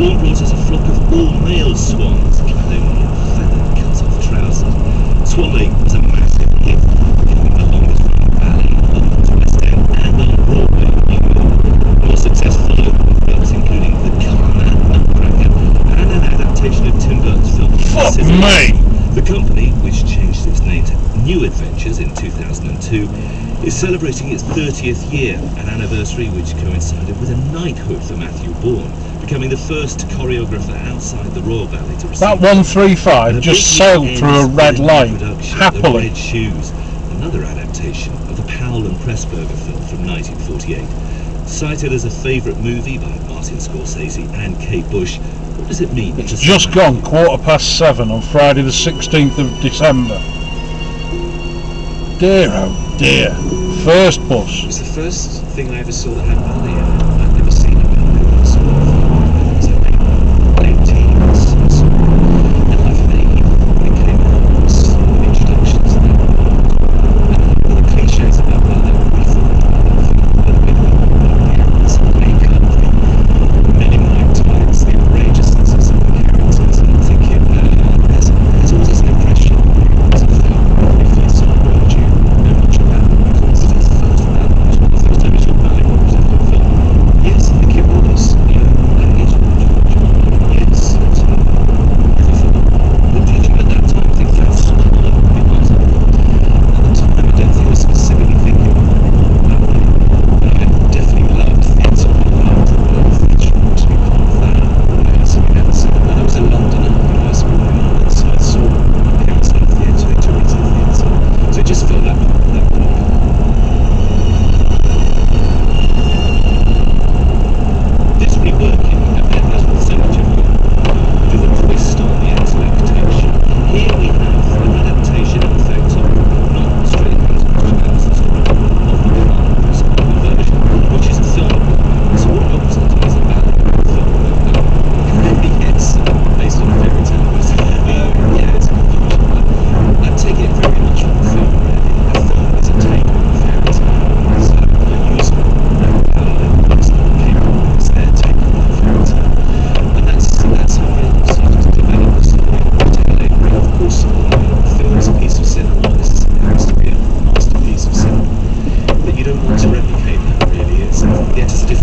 warbler's as a flock of all-male swans clad in feathered cut-off trousers. Swallowing was a massive gift, giving the longest running ballet on the West End and on Broadway in New York. More successful followed with films including The Color and Nutcracker and an adaptation of Tim Burton's film Fuck me! The company, which changed its name to New Adventures in 2002, is celebrating its 30th year, an anniversary which coincided with a knighthood for Matthew Bourne, becoming the first choreographer outside the Royal Ballet to receive That 135 And just sailed through a red light, line, production of happily. Red Shoes, another adaptation of the Powell and Pressburger film from 1948. Cited as a favourite movie by Martin Scorsese and Kate Bush, what does it mean? It's just gone quarter past seven on Friday the 16th of December. Dear oh dear. First bus. It was the first thing I ever saw that had Molly in it. to replicate that really. It's, um, the entity